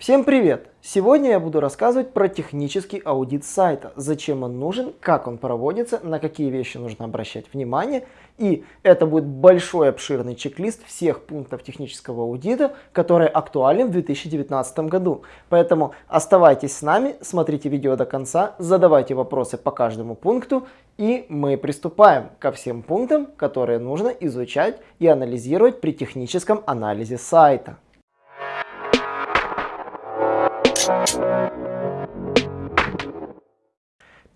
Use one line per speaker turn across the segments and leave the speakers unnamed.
Всем привет! Сегодня я буду рассказывать про технический аудит сайта, зачем он нужен, как он проводится, на какие вещи нужно обращать внимание. И это будет большой обширный чек-лист всех пунктов технического аудита, которые актуальны в 2019 году. Поэтому оставайтесь с нами, смотрите видео до конца, задавайте вопросы по каждому пункту, и мы приступаем ко всем пунктам, которые нужно изучать и анализировать при техническом анализе сайта.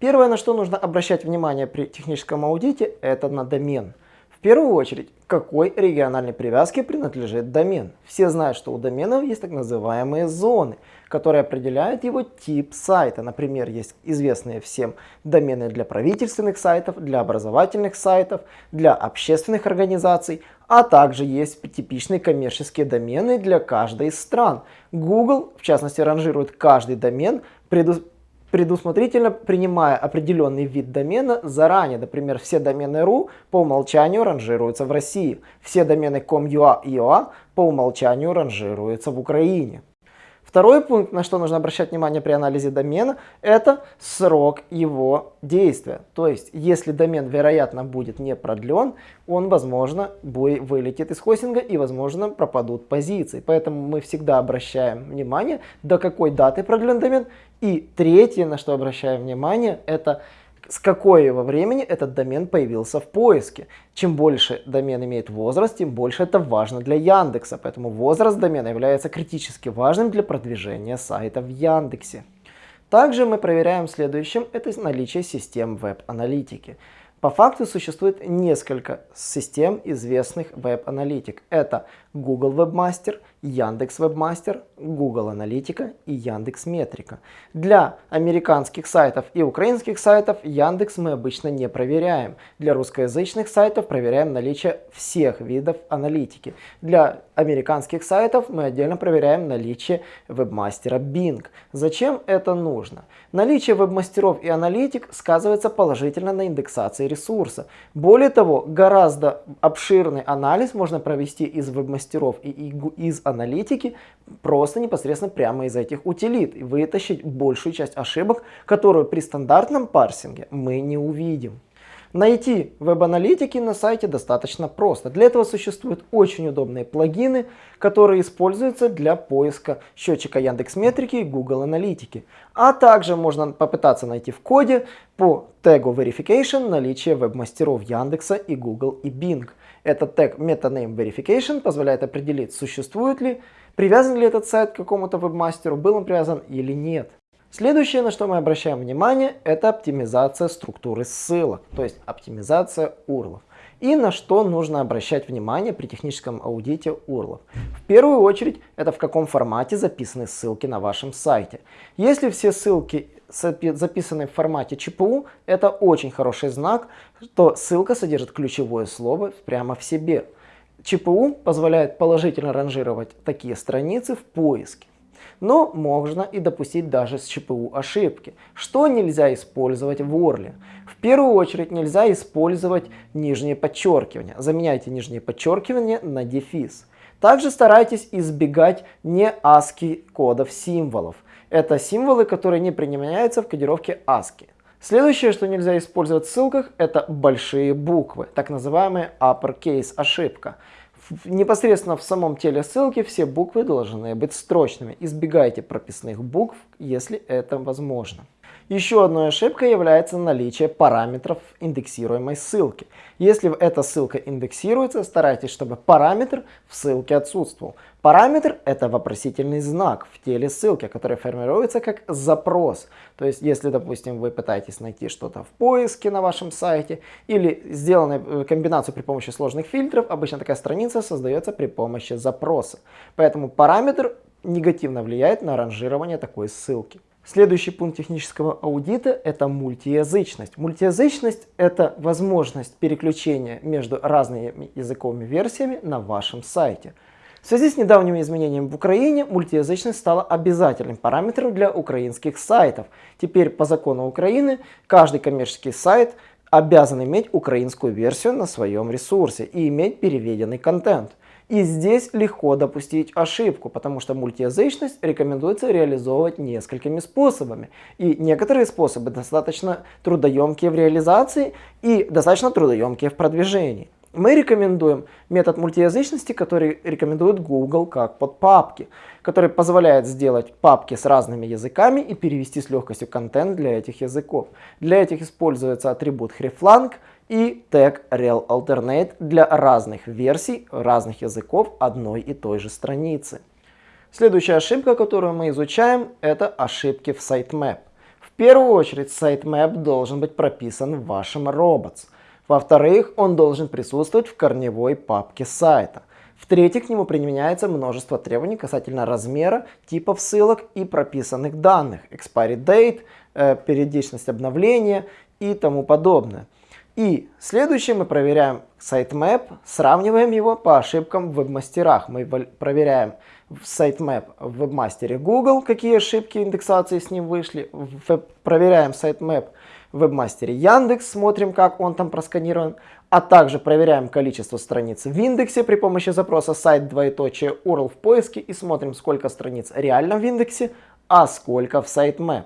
Первое, на что нужно обращать внимание при техническом аудите, это на домен. В первую очередь, какой региональной привязке принадлежит домен. Все знают, что у доменов есть так называемые зоны, которые определяют его тип сайта. Например, есть известные всем домены для правительственных сайтов, для образовательных сайтов, для общественных организаций, а также есть типичные коммерческие домены для каждой из стран. Google, в частности, ранжирует каждый домен, предусмотрительно принимая определенный вид домена заранее. Например, все домены .ru по умолчанию ранжируются в России, все домены .com.ua и .ua по умолчанию ранжируются в Украине. Второй пункт, на что нужно обращать внимание при анализе домена, это срок его действия. То есть, если домен, вероятно, будет не продлен, он, возможно, вылетит из хостинга и, возможно, пропадут позиции. Поэтому мы всегда обращаем внимание, до какой даты продлен домен. И третье, на что обращаем внимание, это с какого времени этот домен появился в поиске. Чем больше домен имеет возраст, тем больше это важно для Яндекса. Поэтому возраст домена является критически важным для продвижения сайта в Яндексе. Также мы проверяем следующим, это наличие систем веб-аналитики. По факту существует несколько систем известных веб-аналитик. Это Google Webmaster, Яндекс Webmaster, Google Аналитика и Яндекс Метрика. Для американских сайтов и украинских сайтов Яндекс мы обычно не проверяем. Для русскоязычных сайтов проверяем наличие всех видов аналитики. Для американских сайтов мы отдельно проверяем наличие вебмастера Bing. Зачем это нужно? Наличие вебмастеров и аналитик сказывается положительно на индексации ресурса. Более того, гораздо обширный анализ можно провести из вебмастеров и из аналитики аналитики просто непосредственно прямо из этих утилит и вытащить большую часть ошибок, которую при стандартном парсинге мы не увидим. Найти веб-аналитики на сайте достаточно просто. Для этого существуют очень удобные плагины, которые используются для поиска счетчика Яндекс.Метрики и Google Аналитики. А также можно попытаться найти в коде по тегу Verification наличие веб-мастеров Яндекса и Google и Bing. Этот тег MetaName Verification позволяет определить, существует ли, привязан ли этот сайт к какому-то веб-мастеру, был он привязан или нет. Следующее, на что мы обращаем внимание, это оптимизация структуры ссылок, то есть оптимизация URL. И на что нужно обращать внимание при техническом аудите URL. В первую очередь, это в каком формате записаны ссылки на вашем сайте. Если все ссылки записаны в формате ЧПУ, это очень хороший знак, что ссылка содержит ключевое слово прямо в себе. ЧПУ позволяет положительно ранжировать такие страницы в поиске. Но можно и допустить даже с ЧПУ ошибки. Что нельзя использовать в Орле? В первую очередь нельзя использовать нижнее подчеркивание. Заменяйте нижнее подчеркивание на дефис. Также старайтесь избегать не ASCII кодов символов. Это символы, которые не применяются в кодировке ASCII. Следующее, что нельзя использовать в ссылках, это большие буквы, так называемая uppercase ошибка непосредственно в самом теле ссылки все буквы должны быть строчными. Избегайте прописных букв, если это возможно. Еще одной ошибкой является наличие параметров индексируемой ссылки. Если эта ссылка индексируется, старайтесь, чтобы параметр в ссылке отсутствовал. Параметр – это вопросительный знак в теле ссылки, который формируется как запрос. То есть, если, допустим, вы пытаетесь найти что-то в поиске на вашем сайте или сделанную э, комбинацию при помощи сложных фильтров, обычно такая страница создается при помощи запроса. Поэтому параметр негативно влияет на ранжирование такой ссылки. Следующий пункт технического аудита – это мультиязычность. Мультиязычность – это возможность переключения между разными языковыми версиями на вашем сайте. В связи с недавними изменениями в Украине мультиязычность стала обязательным параметром для украинских сайтов. Теперь по закону Украины каждый коммерческий сайт обязан иметь украинскую версию на своем ресурсе и иметь переведенный контент. И здесь легко допустить ошибку, потому что мультиязычность рекомендуется реализовывать несколькими способами. И некоторые способы достаточно трудоемкие в реализации и достаточно трудоемкие в продвижении. Мы рекомендуем метод мультиязычности, который рекомендует Google как под папки, который позволяет сделать папки с разными языками и перевести с легкостью контент для этих языков. Для этих используется атрибут hreflang и тег realAlternate для разных версий разных языков одной и той же страницы. Следующая ошибка, которую мы изучаем, это ошибки в sitemap. В первую очередь sitemap должен быть прописан в вашем robots. Во-вторых, он должен присутствовать в корневой папке сайта. В-третьих, к нему применяется множество требований касательно размера, типов ссылок и прописанных данных, expiry date, э, периодичность обновления и тому подобное. И следующее мы проверяем sitemap, сравниваем его по ошибкам в веб-мастерах. Мы проверяем sitemap в веб-мастере Google, какие ошибки индексации с ним вышли. Проверяем sitemap в веб-мастере Яндекс, смотрим, как он там просканирован. А также проверяем количество страниц в индексе при помощи запроса сайт двоеточие URL в поиске и смотрим, сколько страниц реально в индексе, а сколько в sitemap.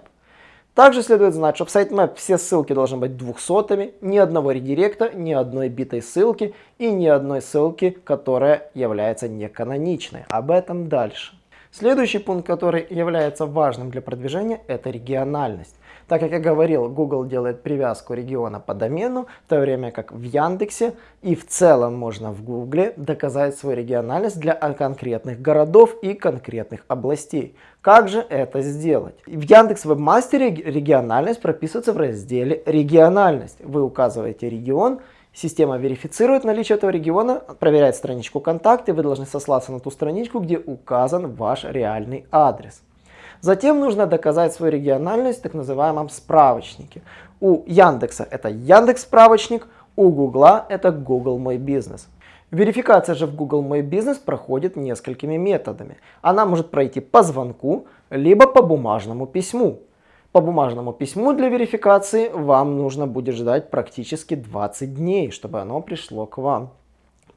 Также следует знать, что в sitemap все ссылки должны быть двухсотыми, ни одного редиректа, ни одной битой ссылки и ни одной ссылки, которая является неканоничной. Об этом дальше. Следующий пункт, который является важным для продвижения, это региональность. Так как я говорил, Google делает привязку региона по домену, в то время как в Яндексе и в целом можно в Google доказать свою региональность для конкретных городов и конкретных областей. Как же это сделать? В Яндекс Вебмастере региональность прописывается в разделе «Региональность». Вы указываете регион, Система верифицирует наличие этого региона, проверяет страничку контакты, вы должны сослаться на ту страничку, где указан ваш реальный адрес. Затем нужно доказать свою региональность в так называемом справочнике. У Яндекса это Яндекс справочник, у Гугла это Google Мой Бизнес. Верификация же в Google Мой Бизнес проходит несколькими методами. Она может пройти по звонку, либо по бумажному письму. По бумажному письму для верификации вам нужно будет ждать практически 20 дней, чтобы оно пришло к вам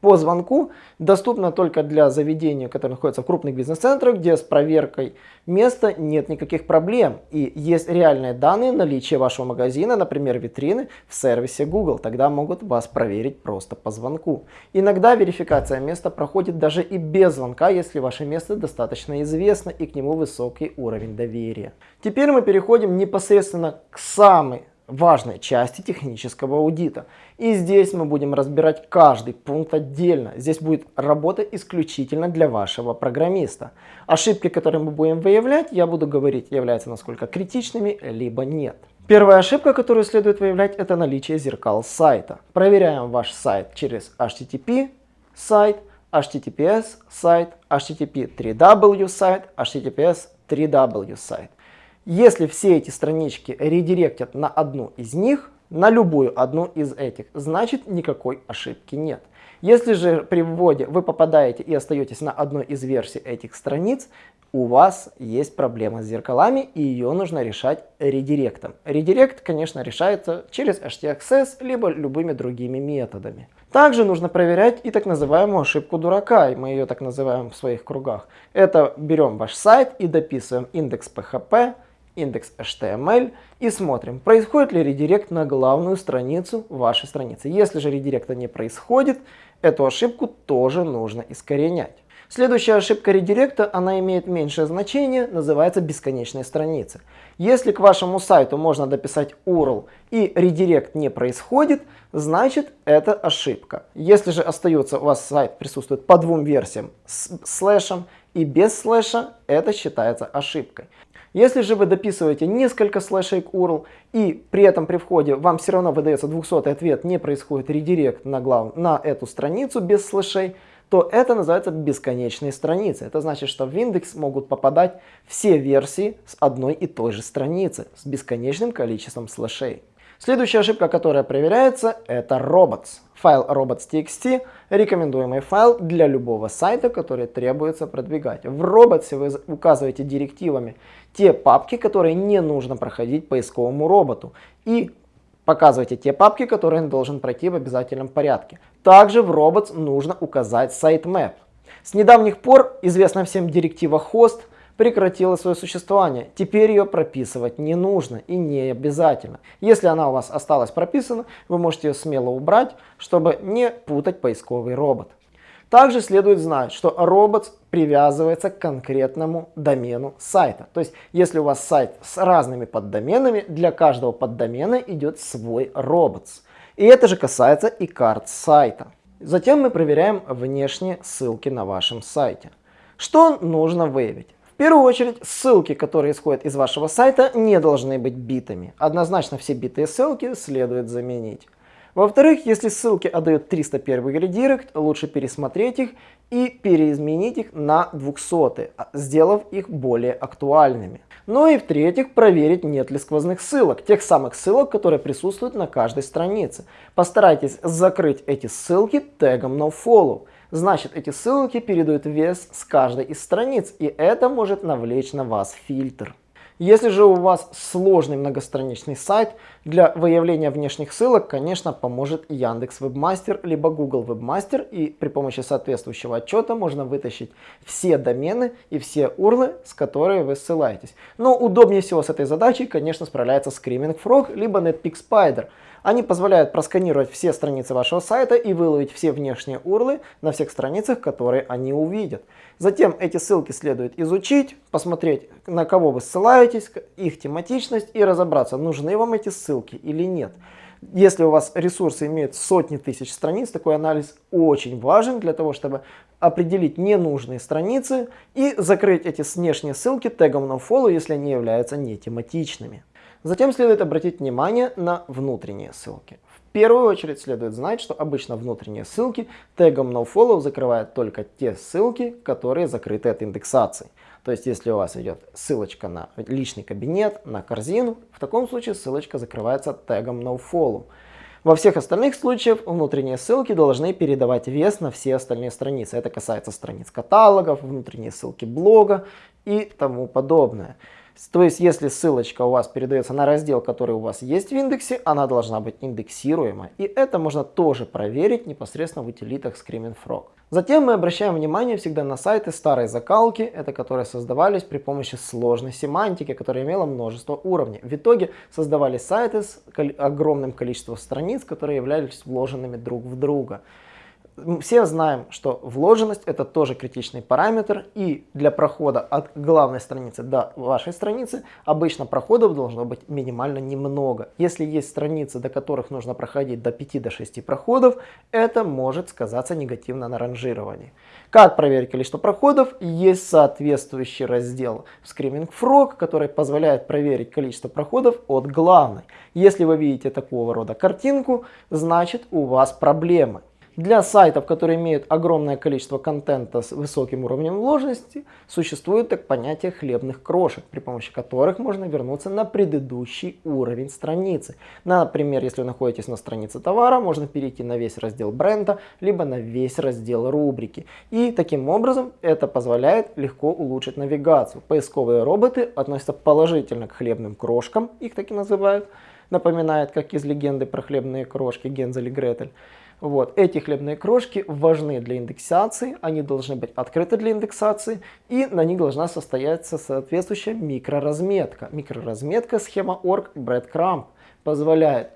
по звонку доступна только для заведений, которые находятся в крупных бизнес-центрах, где с проверкой места нет никаких проблем. И есть реальные данные наличия вашего магазина, например, витрины в сервисе Google. Тогда могут вас проверить просто по звонку. Иногда верификация места проходит даже и без звонка, если ваше место достаточно известно и к нему высокий уровень доверия. Теперь мы переходим непосредственно к самой важной части технического аудита. И здесь мы будем разбирать каждый пункт отдельно. Здесь будет работа исключительно для вашего программиста. Ошибки, которые мы будем выявлять, я буду говорить, являются насколько критичными, либо нет. Первая ошибка, которую следует выявлять, это наличие зеркал сайта. Проверяем ваш сайт через HTTP сайт, HTTPS сайт, HTTP 3W сайт, HTTPS 3W сайт. Если все эти странички редиректят на одну из них, на любую одну из этих, значит никакой ошибки нет. Если же при вводе вы попадаете и остаетесь на одной из версий этих страниц, у вас есть проблема с зеркалами и ее нужно решать редиректом. Редирект, конечно, решается через htaccess либо любыми другими методами. Также нужно проверять и так называемую ошибку дурака, и мы ее так называем в своих кругах. Это берем ваш сайт и дописываем индекс PHP, индекс HTML и смотрим, происходит ли редирект на главную страницу вашей страницы. Если же редиректа не происходит, эту ошибку тоже нужно искоренять. Следующая ошибка редиректа, она имеет меньшее значение, называется бесконечная страница. Если к вашему сайту можно дописать URL и редирект не происходит, значит это ошибка. Если же остается у вас сайт присутствует по двум версиям с слэшем и без слэша, это считается ошибкой. Если же вы дописываете несколько слэшей к URL и при этом при входе вам все равно выдается 200 ответ, не происходит редирект на, глав... на эту страницу без слэшей, то это называется бесконечные страницы. Это значит, что в индекс могут попадать все версии с одной и той же страницы с бесконечным количеством слэшей. Следующая ошибка, которая проверяется, это robots. Файл robots.txt – рекомендуемый файл для любого сайта, который требуется продвигать. В robots вы указываете директивами те папки, которые не нужно проходить поисковому роботу. И показываете те папки, которые он должен пройти в обязательном порядке. Также в robots нужно указать sitemap. С недавних пор известная всем директива хост прекратила свое существование. Теперь ее прописывать не нужно и не обязательно. Если она у вас осталась прописана, вы можете ее смело убрать, чтобы не путать поисковый робот. Также следует знать, что робот привязывается к конкретному домену сайта. То есть, если у вас сайт с разными поддоменами, для каждого поддомена идет свой робот. И это же касается и карт сайта. Затем мы проверяем внешние ссылки на вашем сайте. Что нужно выявить? Первую очередь, ссылки, которые исходят из вашего сайта, не должны быть битами. Однозначно все битые ссылки следует заменить. Во-вторых, если ссылки отдают 301 редирект, лучше пересмотреть их и переизменить их на 200, сделав их более актуальными. Ну и в-третьих, проверить нет ли сквозных ссылок, тех самых ссылок, которые присутствуют на каждой странице. Постарайтесь закрыть эти ссылки тегом nofollow. Значит, эти ссылки передают вес с каждой из страниц, и это может навлечь на вас фильтр. Если же у вас сложный многостраничный сайт, для выявления внешних ссылок, конечно, поможет Яндекс Вебмастер либо Google Вебмастер. И при помощи соответствующего отчета можно вытащить все домены и все урлы, с которыми вы ссылаетесь. Но удобнее всего с этой задачей, конечно, справляется Screaming Frog либо Netpeak Spider. Они позволяют просканировать все страницы вашего сайта и выловить все внешние урлы на всех страницах, которые они увидят. Затем эти ссылки следует изучить, посмотреть, на кого вы ссылаетесь, их тематичность и разобраться, нужны вам эти ссылки или нет. Если у вас ресурсы имеют сотни тысяч страниц, такой анализ очень важен для того, чтобы определить ненужные страницы и закрыть эти внешние ссылки тегом nofollow, если они являются не тематичными. Затем следует обратить внимание на внутренние ссылки. В первую очередь следует знать, что обычно внутренние ссылки тегом nofollow закрывают только те ссылки, которые закрыты от индексации. То есть, если у вас идет ссылочка на личный кабинет, на корзину, в таком случае ссылочка закрывается тегом nofollow. Во всех остальных случаях внутренние ссылки должны передавать вес на все остальные страницы. Это касается страниц каталогов, внутренние ссылки блога и тому подобное. То есть, если ссылочка у вас передается на раздел, который у вас есть в индексе, она должна быть индексируема. И это можно тоже проверить непосредственно в утилитах Screaming Frog. Затем мы обращаем внимание всегда на сайты старой закалки, это которые создавались при помощи сложной семантики, которая имела множество уровней. В итоге создавались сайты с огромным количеством страниц, которые являлись вложенными друг в друга все знаем, что вложенность это тоже критичный параметр, и для прохода от главной страницы до вашей страницы обычно проходов должно быть минимально немного. Если есть страницы, до которых нужно проходить до 5 до 6 проходов, это может сказаться негативно на ранжировании. Как проверить количество проходов? Есть соответствующий раздел Screaming Frog, который позволяет проверить количество проходов от главной. Если вы видите такого рода картинку, значит у вас проблемы. Для сайтов, которые имеют огромное количество контента с высоким уровнем вложенности, существует так понятие хлебных крошек, при помощи которых можно вернуться на предыдущий уровень страницы. Например, если вы находитесь на странице товара, можно перейти на весь раздел бренда, либо на весь раздел рубрики. И таким образом это позволяет легко улучшить навигацию. Поисковые роботы относятся положительно к хлебным крошкам, их так и называют. Напоминает, как из легенды про хлебные крошки Гензель и Гретель. Вот. Эти хлебные крошки важны для индексации, они должны быть открыты для индексации, и на них должна состояться соответствующая микроразметка. Микроразметка схема org breadcrumb позволяет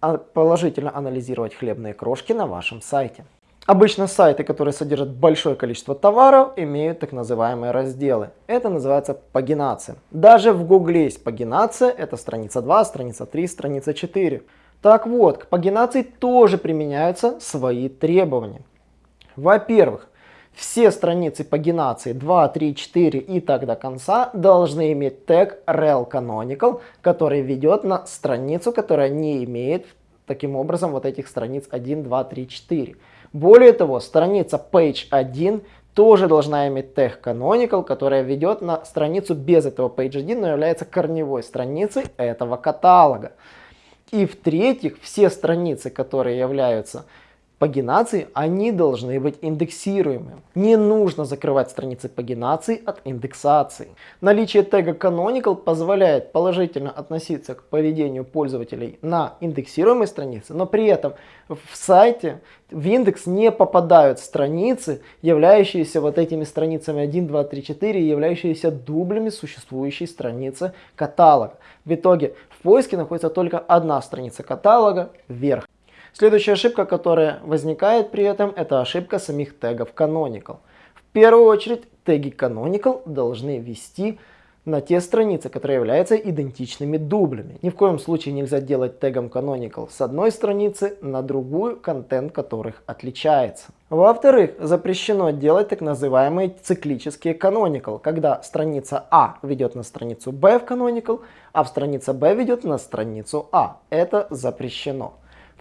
а, положительно анализировать хлебные крошки на вашем сайте. Обычно сайты, которые содержат большое количество товаров, имеют так называемые разделы. Это называется пагинация. Даже в Гугле есть пагинация, это страница 2, страница 3, страница 4. Так вот, к пагинации тоже применяются свои требования. Во-первых, все страницы пагинации 2, 3, 4 и так до конца должны иметь тег rel canonical, который ведет на страницу, которая не имеет таким образом вот этих страниц 1, 2, 3, 4. Более того, страница page 1 тоже должна иметь тег canonical, которая ведет на страницу без этого page 1, но является корневой страницей этого каталога. И в-третьих, все страницы, которые являются пагинации, они должны быть индексируемыми. Не нужно закрывать страницы пагинации от индексации. Наличие тега canonical позволяет положительно относиться к поведению пользователей на индексируемой странице, но при этом в сайте в индекс не попадают страницы, являющиеся вот этими страницами 1, 2, 3, 4, являющиеся дублями существующей страницы каталога. В итоге в поиске находится только одна страница каталога вверх. Следующая ошибка, которая возникает при этом, это ошибка самих тегов canonical. В первую очередь теги canonical должны вести на те страницы, которые являются идентичными дублями. Ни в коем случае нельзя делать тегом canonical с одной страницы на другую, контент которых отличается. Во-вторых, запрещено делать так называемые циклические canonical, когда страница А ведет на страницу Б в canonical, а в страница Б ведет на страницу А. Это запрещено.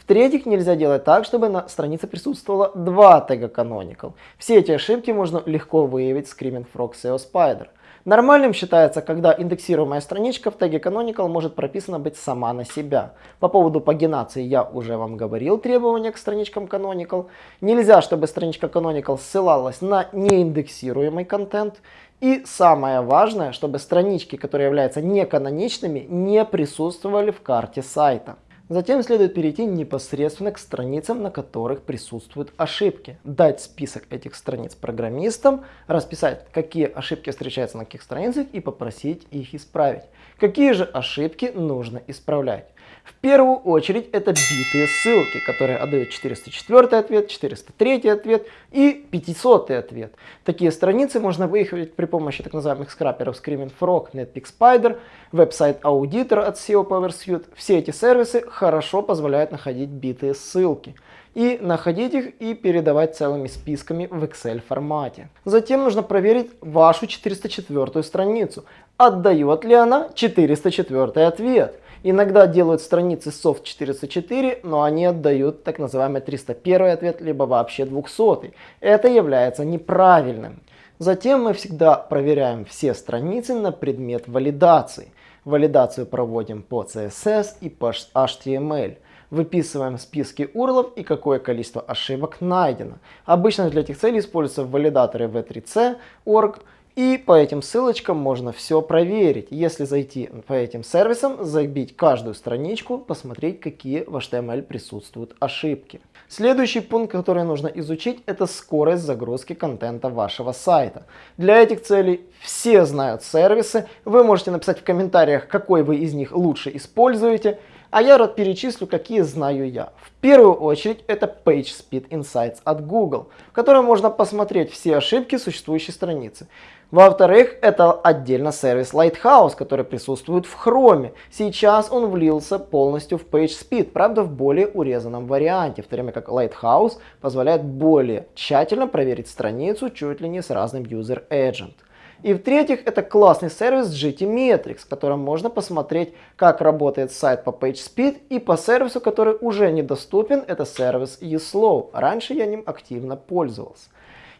В-третьих, нельзя делать так, чтобы на странице присутствовало два тега canonical. Все эти ошибки можно легко выявить в Screaming Frog SEO Spider. Нормальным считается, когда индексируемая страничка в теге canonical может прописана быть сама на себя. По поводу пагинации я уже вам говорил требования к страничкам canonical. Нельзя, чтобы страничка canonical ссылалась на неиндексируемый контент. И самое важное, чтобы странички, которые являются неканоничными, не присутствовали в карте сайта. Затем следует перейти непосредственно к страницам, на которых присутствуют ошибки. Дать список этих страниц программистам, расписать, какие ошибки встречаются на каких страницах и попросить их исправить. Какие же ошибки нужно исправлять? В первую очередь это битые ссылки, которые отдают 404 ответ, 403 ответ и 500 ответ. Такие страницы можно выехать при помощи так называемых скраперов Screaming Frog, Netpeak Spider, веб-сайт аудитор от SEO PowerSuite. Все эти сервисы хорошо позволяют находить битые ссылки и находить их и передавать целыми списками в Excel формате. Затем нужно проверить вашу 404 страницу. Отдает ли она 404 ответ? Иногда делают страницы soft 404, но они отдают так называемый 301 ответ, либо вообще 200. Это является неправильным. Затем мы всегда проверяем все страницы на предмет валидации. Валидацию проводим по CSS и по HTML. Выписываем списки URL и какое количество ошибок найдено. Обычно для этих целей используются валидаторы v3c, org, и по этим ссылочкам можно все проверить. Если зайти по этим сервисам, забить каждую страничку, посмотреть, какие в HTML присутствуют ошибки. Следующий пункт, который нужно изучить, это скорость загрузки контента вашего сайта. Для этих целей все знают сервисы. Вы можете написать в комментариях, какой вы из них лучше используете. А я рад перечислю, какие знаю я. В первую очередь это PageSpeed Insights от Google, в котором можно посмотреть все ошибки существующей страницы. Во-вторых, это отдельно сервис Lighthouse, который присутствует в Chrome. Сейчас он влился полностью в PageSpeed, правда в более урезанном варианте, в то время как Lighthouse позволяет более тщательно проверить страницу чуть ли не с разным User Agent. И в-третьих, это классный сервис GTmetrix, в котором можно посмотреть, как работает сайт по PageSpeed и по сервису, который уже недоступен, это сервис eSlow. Раньше я ним активно пользовался.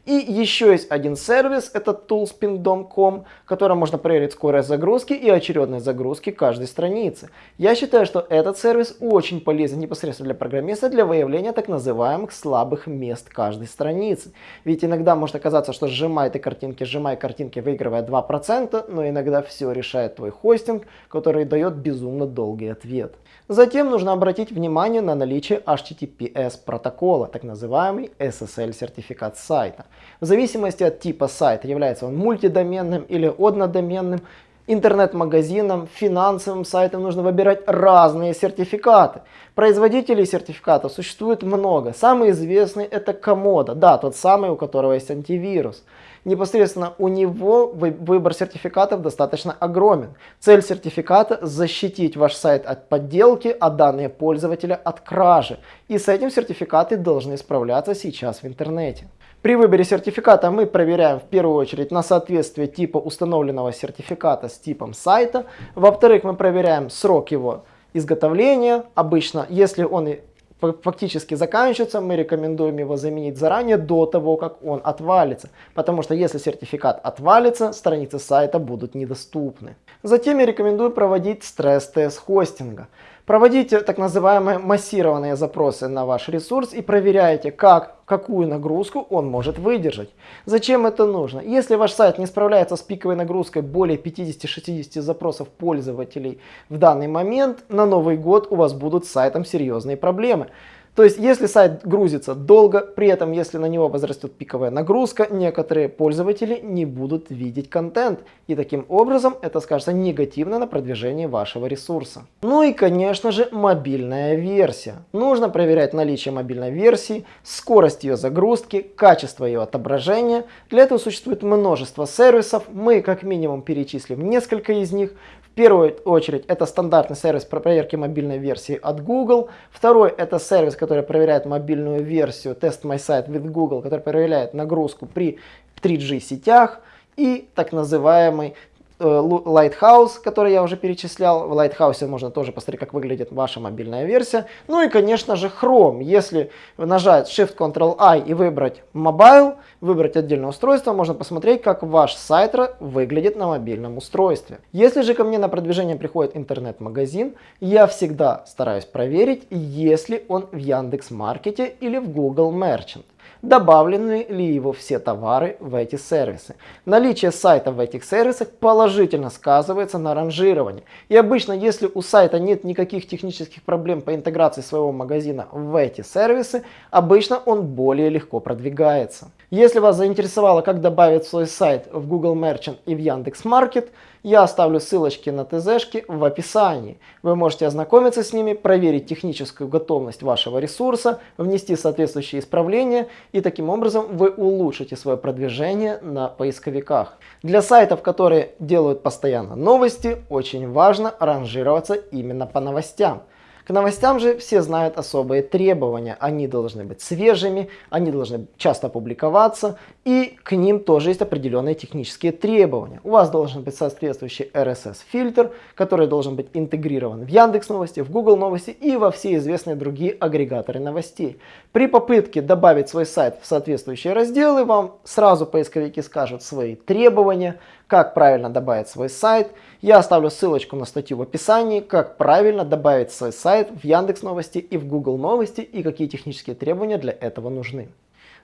И еще есть один сервис, это toolspin.com, которым можно проверить скорость загрузки и очередность загрузки каждой страницы. Я считаю, что этот сервис очень полезен непосредственно для программиста для выявления так называемых слабых мест каждой страницы. Ведь иногда может оказаться, что сжимай ты картинки, сжимай картинки, выигрывая 2%, но иногда все решает твой хостинг, который дает безумно долгий ответ. Затем нужно обратить внимание на наличие HTTPS протокола, так называемый SSL сертификат сайта. В зависимости от типа сайта, является он мультидоменным или однодоменным, интернет-магазином, финансовым сайтом нужно выбирать разные сертификаты. Производителей сертификатов существует много. Самый известный это Komodo, да, тот самый, у которого есть антивирус непосредственно у него выбор сертификатов достаточно огромен. Цель сертификата защитить ваш сайт от подделки, а данные пользователя от кражи. И с этим сертификаты должны справляться сейчас в интернете. При выборе сертификата мы проверяем в первую очередь на соответствие типа установленного сертификата с типом сайта. Во-вторых, мы проверяем срок его изготовления. Обычно, если он фактически заканчивается, мы рекомендуем его заменить заранее до того, как он отвалится. Потому что если сертификат отвалится, страницы сайта будут недоступны. Затем я рекомендую проводить стресс-тест хостинга. Проводите так называемые массированные запросы на ваш ресурс и проверяйте, как, какую нагрузку он может выдержать. Зачем это нужно? Если ваш сайт не справляется с пиковой нагрузкой более 50-60 запросов пользователей в данный момент, на Новый год у вас будут с сайтом серьезные проблемы. То есть, если сайт грузится долго, при этом, если на него возрастет пиковая нагрузка, некоторые пользователи не будут видеть контент. И таким образом это скажется негативно на продвижении вашего ресурса. Ну и, конечно же, мобильная версия. Нужно проверять наличие мобильной версии, скорость ее загрузки, качество ее отображения. Для этого существует множество сервисов. Мы как минимум перечислим несколько из них. Первую очередь это стандартный сервис про проверки мобильной версии от Google. Второй это сервис, который проверяет мобильную версию Test My Site with Google, который проверяет нагрузку при 3G сетях. И так называемый Lighthouse, который я уже перечислял. В Lighthouse можно тоже посмотреть, как выглядит ваша мобильная версия. Ну и, конечно же, Chrome. Если нажать Shift-Ctrl-I и выбрать Mobile, выбрать отдельное устройство, можно посмотреть, как ваш сайт выглядит на мобильном устройстве. Если же ко мне на продвижение приходит интернет-магазин, я всегда стараюсь проверить, есть он в Яндекс.Маркете или в Google Merchant добавлены ли его все товары в эти сервисы. Наличие сайта в этих сервисах положительно сказывается на ранжировании. И обычно, если у сайта нет никаких технических проблем по интеграции своего магазина в эти сервисы, обычно он более легко продвигается. Если вас заинтересовало, как добавить свой сайт в Google Merchant и в Яндекс.Маркет, я оставлю ссылочки на ТЗшки в описании. Вы можете ознакомиться с ними, проверить техническую готовность вашего ресурса, внести соответствующие исправления и таким образом вы улучшите свое продвижение на поисковиках. Для сайтов, которые делают постоянно новости, очень важно ранжироваться именно по новостям. К новостям же все знают особые требования. Они должны быть свежими, они должны часто публиковаться, и к ним тоже есть определенные технические требования. У вас должен быть соответствующий RSS-фильтр, который должен быть интегрирован в Яндекс Новости, в Google Новости и во все известные другие агрегаторы новостей. При попытке добавить свой сайт в соответствующие разделы, вам сразу поисковики скажут свои требования, как правильно добавить свой сайт. Я оставлю ссылочку на статью в описании, как правильно добавить свой сайт в Яндекс Новости и в Google Новости и какие технические требования для этого нужны.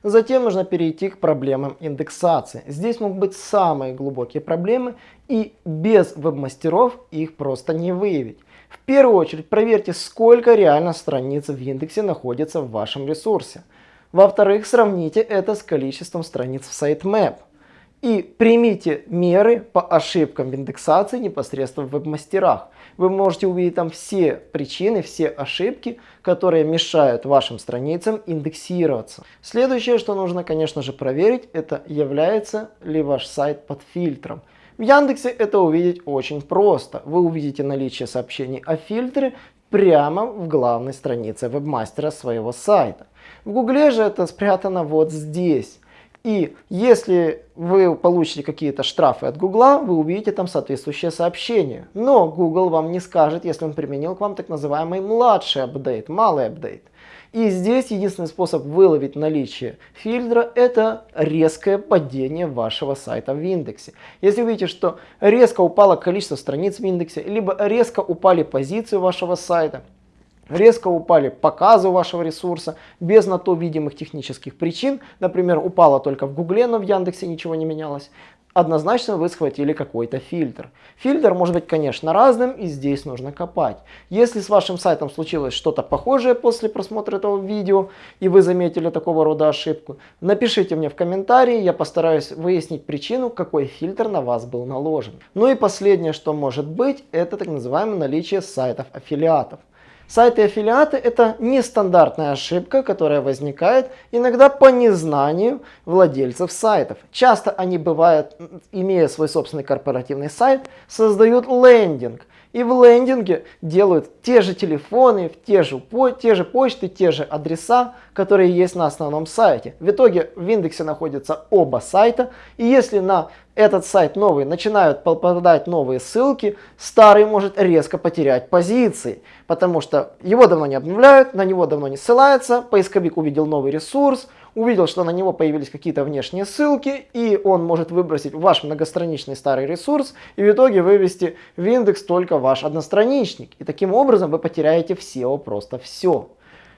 Затем нужно перейти к проблемам индексации. Здесь могут быть самые глубокие проблемы и без веб-мастеров их просто не выявить. В первую очередь проверьте, сколько реально страниц в индексе находится в вашем ресурсе. Во-вторых, сравните это с количеством страниц в sitemap и примите меры по ошибкам в индексации непосредственно в веб-мастерах. Вы можете увидеть там все причины, все ошибки, которые мешают вашим страницам индексироваться. Следующее, что нужно, конечно же, проверить, это является ли ваш сайт под фильтром. В Яндексе это увидеть очень просто. Вы увидите наличие сообщений о фильтре прямо в главной странице вебмастера своего сайта. В Гугле же это спрятано вот здесь. И если вы получите какие-то штрафы от Гугла, вы увидите там соответствующее сообщение. Но Google вам не скажет, если он применил к вам так называемый младший апдейт, малый апдейт. И здесь единственный способ выловить наличие фильтра – это резкое падение вашего сайта в индексе. Если вы видите, что резко упало количество страниц в индексе, либо резко упали позиции вашего сайта, резко упали показы вашего ресурса без на то видимых технических причин. Например, упало только в Гугле, но в Яндексе ничего не менялось. Однозначно вы схватили какой-то фильтр. Фильтр может быть, конечно, разным, и здесь нужно копать. Если с вашим сайтом случилось что-то похожее после просмотра этого видео, и вы заметили такого рода ошибку, напишите мне в комментарии, я постараюсь выяснить причину, какой фильтр на вас был наложен. Ну и последнее, что может быть, это так называемое наличие сайтов аффилиатов. Сайты аффилиаты это нестандартная ошибка, которая возникает иногда по незнанию владельцев сайтов. Часто они бывают, имея свой собственный корпоративный сайт, создают лендинг. И в лендинге делают те же телефоны, те же, те же почты, те же адреса, которые есть на основном сайте. В итоге в индексе находятся оба сайта. И если на этот сайт новый начинают попадать новые ссылки, старый может резко потерять позиции, потому что его давно не обновляют, на него давно не ссылается, поисковик увидел новый ресурс, увидел, что на него появились какие-то внешние ссылки, и он может выбросить ваш многостраничный старый ресурс и в итоге вывести в индекс только ваш одностраничник. И таким образом вы потеряете в SEO просто все.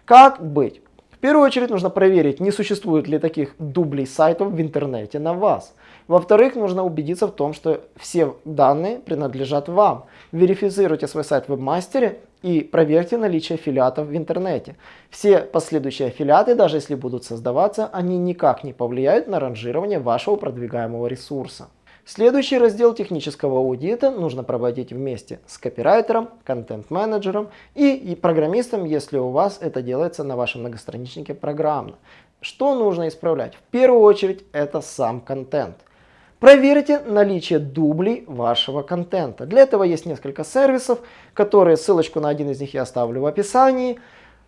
Как быть? В первую очередь нужно проверить, не существует ли таких дублей сайтов в интернете на вас. Во-вторых, нужно убедиться в том, что все данные принадлежат вам. Верифицируйте свой сайт в вебмастере и проверьте наличие аффилиатов в интернете. Все последующие аффилиаты, даже если будут создаваться, они никак не повлияют на ранжирование вашего продвигаемого ресурса. Следующий раздел технического аудита нужно проводить вместе с копирайтером, контент-менеджером и, и программистом, если у вас это делается на вашем многостраничнике программно. Что нужно исправлять? В первую очередь это сам контент. Проверьте наличие дублей вашего контента. Для этого есть несколько сервисов, которые, ссылочку на один из них я оставлю в описании.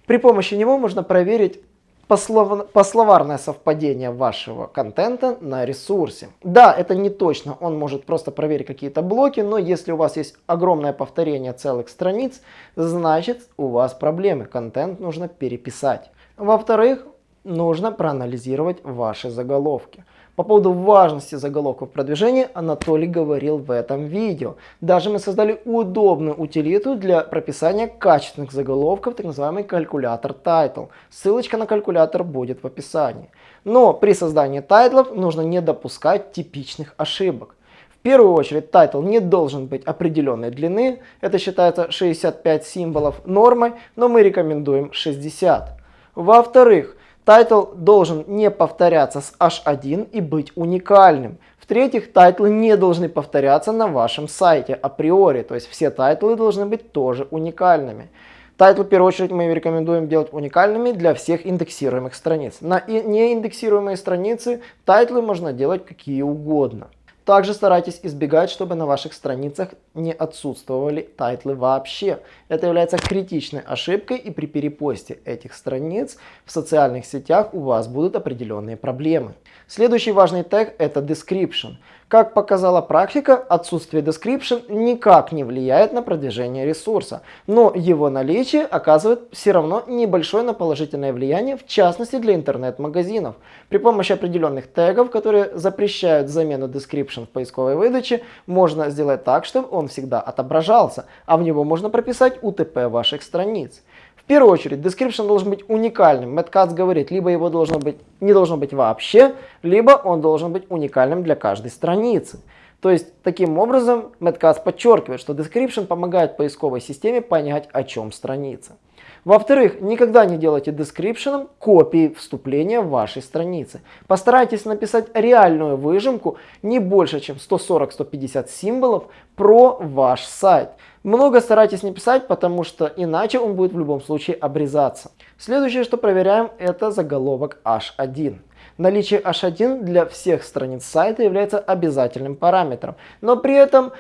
При помощи него можно проверить пословарное совпадение вашего контента на ресурсе. Да, это не точно, он может просто проверить какие-то блоки, но если у вас есть огромное повторение целых страниц, значит у вас проблемы, контент нужно переписать. Во-вторых, нужно проанализировать ваши заголовки. По поводу важности заголовков продвижения Анатолий говорил в этом видео. Даже мы создали удобную утилиту для прописания качественных заголовков, так называемый калькулятор title. Ссылочка на калькулятор будет в описании. Но при создании тайтлов нужно не допускать типичных ошибок. В первую очередь тайтл не должен быть определенной длины, это считается 65 символов нормой, но мы рекомендуем 60. Во-вторых, Тайтл должен не повторяться с H1 и быть уникальным. В-третьих, тайтлы не должны повторяться на вашем сайте априори, то есть все тайтлы должны быть тоже уникальными. Тайтлы, в первую очередь, мы рекомендуем делать уникальными для всех индексируемых страниц. На неиндексируемые страницы тайтлы можно делать какие угодно. Также старайтесь избегать, чтобы на ваших страницах не отсутствовали тайтлы вообще. Это является критичной ошибкой и при перепосте этих страниц в социальных сетях у вас будут определенные проблемы. Следующий важный тег это description. Как показала практика, отсутствие description никак не влияет на продвижение ресурса, но его наличие оказывает все равно небольшое, но положительное влияние, в частности для интернет-магазинов. При помощи определенных тегов, которые запрещают замену description в поисковой выдаче, можно сделать так, чтобы он всегда отображался, а в него можно прописать UTP ваших страниц первую очередь, description должен быть уникальным. Кац говорит, либо его должно быть, не должно быть вообще, либо он должен быть уникальным для каждой страницы. То есть, таким образом, Кац подчеркивает, что description помогает поисковой системе понять, о чем страница. Во-вторых, никогда не делайте description копии вступления вашей странице. Постарайтесь написать реальную выжимку не больше, чем 140-150 символов про ваш сайт. Много старайтесь не писать, потому что иначе он будет в любом случае обрезаться. Следующее, что проверяем, это заголовок H1. Наличие H1 для всех страниц сайта является обязательным параметром, но при этом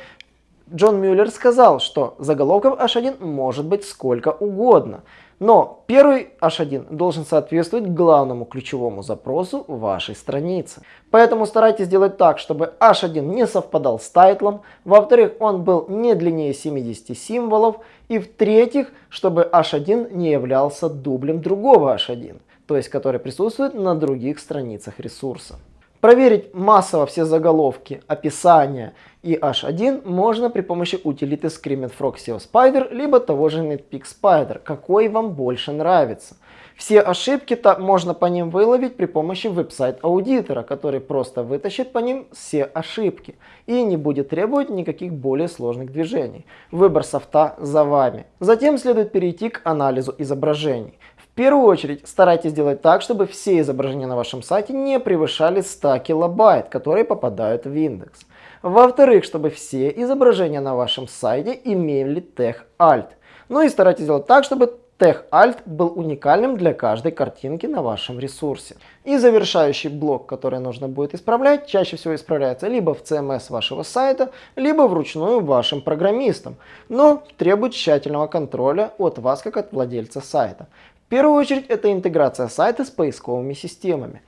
Джон Мюллер сказал, что заголовков H1 может быть сколько угодно. Но первый H1 должен соответствовать главному ключевому запросу вашей страницы. Поэтому старайтесь сделать так, чтобы H1 не совпадал с тайтлом. Во-вторых, он был не длиннее 70 символов. И в-третьих, чтобы H1 не являлся дублем другого H1, то есть который присутствует на других страницах ресурса. Проверить массово все заголовки, описания и H1 можно при помощи утилиты Screaming Frog SEO Spider, либо того же Netpeak Spider, какой вам больше нравится. Все ошибки -то можно по ним выловить при помощи веб-сайт-аудитора, который просто вытащит по ним все ошибки и не будет требовать никаких более сложных движений. Выбор софта за вами. Затем следует перейти к анализу изображений первую очередь старайтесь сделать так, чтобы все изображения на вашем сайте не превышали 100 килобайт, которые попадают в индекс. Во-вторых, чтобы все изображения на вашем сайте имели тег Alt. Ну и старайтесь сделать так, чтобы тег Alt был уникальным для каждой картинки на вашем ресурсе. И завершающий блок, который нужно будет исправлять, чаще всего исправляется либо в CMS вашего сайта, либо вручную вашим программистам, но требует тщательного контроля от вас как от владельца сайта. В первую очередь это интеграция сайта с поисковыми системами.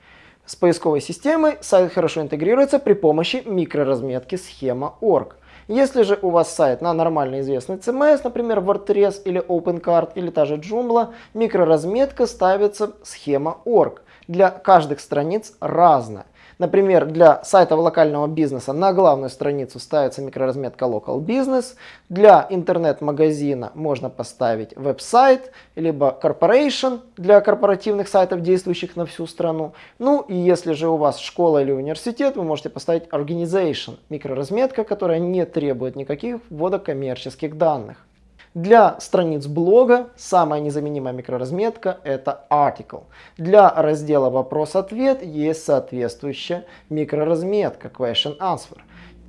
С поисковой системой сайт хорошо интегрируется при помощи микроразметки схема.org. Если же у вас сайт на нормально известный CMS, например WordPress или OpenCart или та же Joomla, микроразметка ставится схема.org. для каждых страниц разная. Например, для сайтов локального бизнеса на главную страницу ставится микроразметка Local Business. Для интернет-магазина можно поставить веб-сайт, либо Corporation для корпоративных сайтов, действующих на всю страну. Ну и если же у вас школа или университет, вы можете поставить Organization, микроразметка, которая не требует никаких ввода коммерческих данных. Для страниц блога самая незаменимая микроразметка это article. Для раздела вопрос-ответ есть соответствующая микроразметка question answer.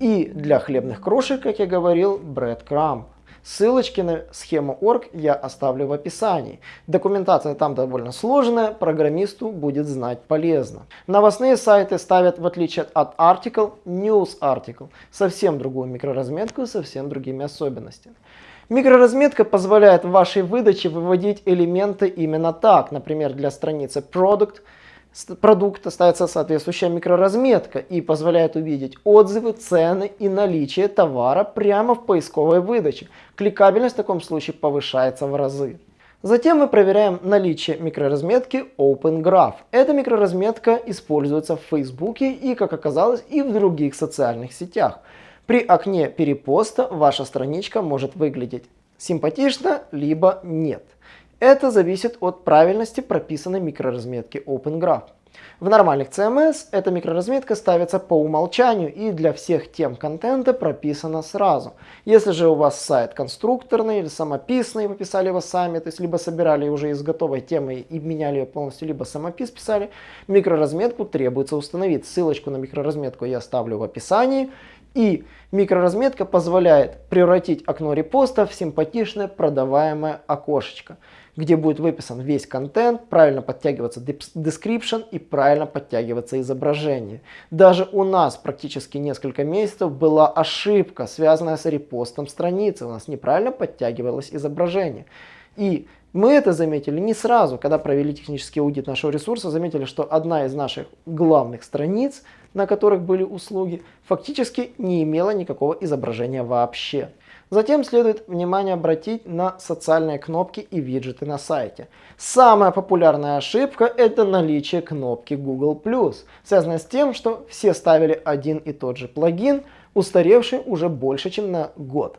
И для хлебных крошек, как я говорил, breadcrumb. Ссылочки на схему org я оставлю в описании. Документация там довольно сложная, программисту будет знать полезно. Новостные сайты ставят, в отличие от article, news article. Совсем другую микроразметку, совсем другими особенностями. Микроразметка позволяет в вашей выдаче выводить элементы именно так. Например, для страницы Product продукта ставится соответствующая микроразметка и позволяет увидеть отзывы, цены и наличие товара прямо в поисковой выдаче. Кликабельность в таком случае повышается в разы. Затем мы проверяем наличие микроразметки OpenGraph. Эта микроразметка используется в Facebook и, как оказалось, и в других социальных сетях. При окне перепоста ваша страничка может выглядеть симпатично, либо нет. Это зависит от правильности прописанной микроразметки OpenGraph. В нормальных CMS эта микроразметка ставится по умолчанию и для всех тем контента прописана сразу. Если же у вас сайт конструкторный или самописный, вы писали его сами, то есть либо собирали уже из готовой темы и меняли ее полностью, либо самопис писали, микроразметку требуется установить. Ссылочку на микроразметку я оставлю в описании. И микроразметка позволяет превратить окно репоста в симпатичное продаваемое окошечко, где будет выписан весь контент, правильно подтягиваться description и правильно подтягиваться изображение. Даже у нас практически несколько месяцев была ошибка, связанная с репостом страницы. У нас неправильно подтягивалось изображение. И мы это заметили не сразу, когда провели технический аудит нашего ресурса, заметили, что одна из наших главных страниц, на которых были услуги, фактически не имела никакого изображения вообще. Затем следует внимание обратить на социальные кнопки и виджеты на сайте. Самая популярная ошибка это наличие кнопки Google+, связанная с тем, что все ставили один и тот же плагин, устаревший уже больше, чем на год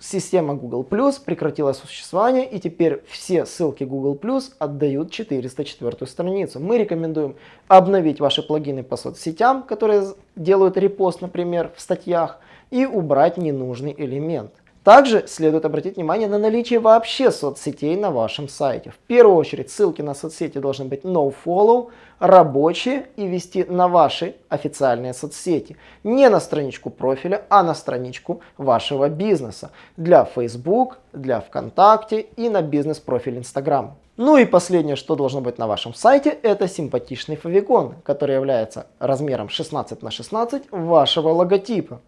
система Google Plus прекратила существование и теперь все ссылки Google Plus отдают 404 страницу. Мы рекомендуем обновить ваши плагины по соцсетям, которые делают репост, например, в статьях, и убрать ненужный элемент. Также следует обратить внимание на наличие вообще соцсетей на вашем сайте. В первую очередь ссылки на соцсети должны быть nofollow, рабочие и вести на ваши официальные соцсети. Не на страничку профиля, а на страничку вашего бизнеса. Для Facebook, для ВКонтакте и на бизнес-профиль Instagram. Ну и последнее, что должно быть на вашем сайте, это симпатичный фавикон, который является размером 16 на 16 вашего логотипа.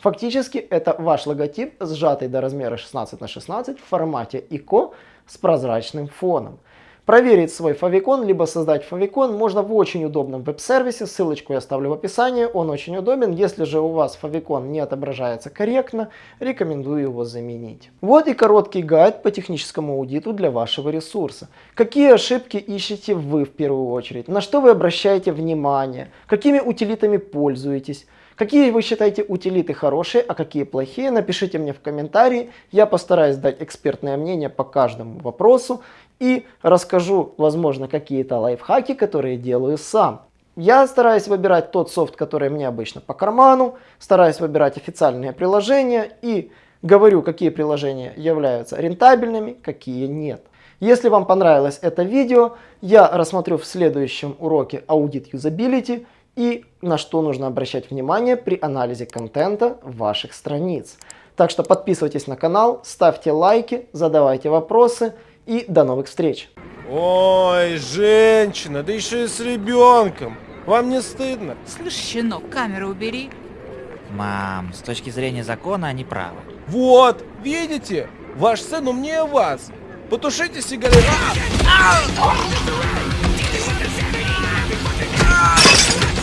Фактически это ваш логотип, сжатый до размера 16 на 16 в формате ICO с прозрачным фоном. Проверить свой фавикон, либо создать фавикон можно в очень удобном веб-сервисе, ссылочку я оставлю в описании, он очень удобен. Если же у вас фавикон не отображается корректно, рекомендую его заменить. Вот и короткий гайд по техническому аудиту для вашего ресурса. Какие ошибки ищете вы в первую очередь, на что вы обращаете внимание, какими утилитами пользуетесь, Какие вы считаете утилиты хорошие, а какие плохие, напишите мне в комментарии. Я постараюсь дать экспертное мнение по каждому вопросу и расскажу, возможно, какие-то лайфхаки, которые делаю сам. Я стараюсь выбирать тот софт, который мне обычно по карману, стараюсь выбирать официальные приложения и говорю, какие приложения являются рентабельными, какие нет. Если вам понравилось это видео, я рассмотрю в следующем уроке аудит юзабилити и на что нужно обращать внимание при анализе контента ваших страниц. Так что подписывайтесь на канал, ставьте лайки, задавайте вопросы и до новых встреч.
Ой, женщина, да еще и с ребенком. Вам не стыдно?
Слышь, щенок, камеру убери.
Мам, с точки зрения закона они правы.
Вот, видите? Ваш сын умнее вас. Потушите сигарету.